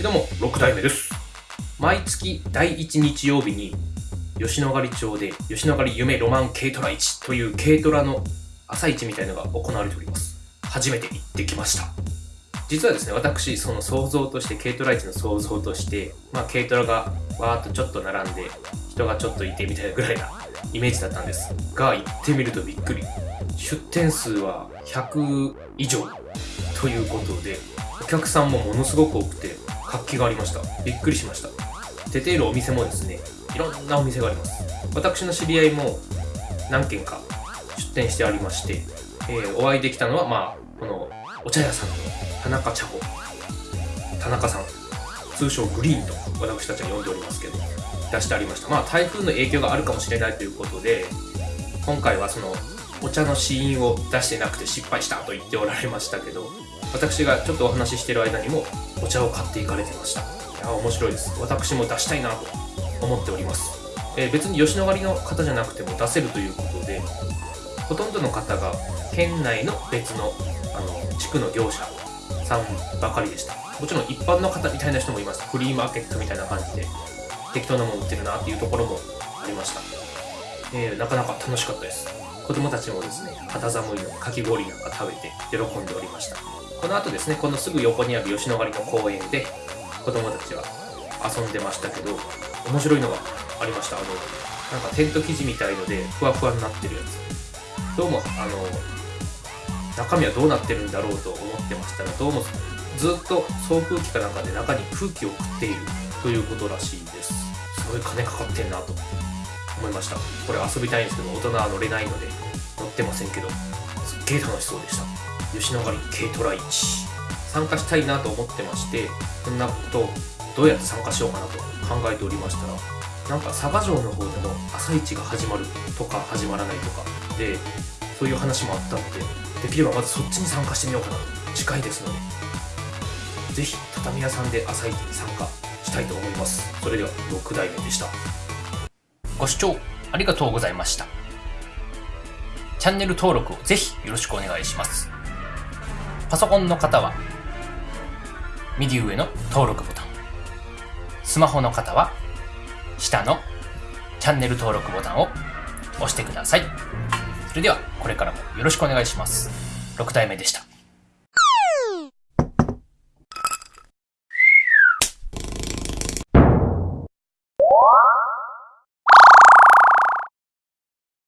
はいども6代目です。毎月第1日曜日に吉野ヶ里町で吉野ヶ里夢ロマン軽トラ市という軽トラの朝市みたいのが行われております。初めて行ってきました。実はですね私その想像として軽トラ市の想像としてまあ軽トラがわーっとちょっと並んで人がちょっといてみたいなぐらいなイメージだったんです。が行ってみるとびっくり。出店数は100以上ということでお客さんもものすごく多くて活気がありました。びっくりしました。出ているお店もですねいろんなお店があります。私の知り合いも何軒か出店してありまして、えー、お会いできたのはまあこのお茶屋さんの田中茶子。田中さん。通称グリーンと私たちは呼んでおりますけど出してありました。まあ台風の影響があるかもしれないということで今回はそのお茶の試飲を出してなくて失敗したと言っておられましたけど私がちょっとお話ししてる間にもお茶を買っていかれてました。いや面白いです。私も出したいなと思っております、えー、別に吉野ヶ里の方じゃなくても出せるということでほとんどの方が県内の別のあの地区の業者さんばかりでした。もちろん一般の方みたいな人もいます。フリーマーケットみたいな感じで適当なもの売ってるなっていうところもありました、えー、なかなか楽しかったです。子供たちもですね肌寒いのかき氷なんか食べて喜んでおりました。この後ですねこのすぐ横にある吉野ヶ里の公園で子供たちは遊んでましたけど面白いのがありました。あのなんかテント生地みたいのでふわふわになってるやつ。どうもあの中身はどうなってるんだろうと思ってましたらどうもずっと送風機かなんかで中に空気を食っているということらしいです。すごい金かかってんなと。思って思いました。これ遊びたいんですけど大人は乗れないので乗ってませんけどすっげえ楽しそうでした。吉野ヶ里軽トラ市。参加したいなと思ってましてこんなことどうやって参加しようかなと考えておりましたらなんか佐賀城の方でも朝市が始まるとか始まらないとかでそういう話もあったのでできればまずそっちに参加してみようかなと。近いですのでぜひ畳屋さんで朝市に参加したいと思います。それでは6代目でした。ご視聴ありがとうございましたチャンネル登録をぜひよろしくお願いしますパソコンの方は右上の登録ボタンスマホの方は下のチャンネル登録ボタンを押してください。それではこれからもよろしくお願いします。6体目でした。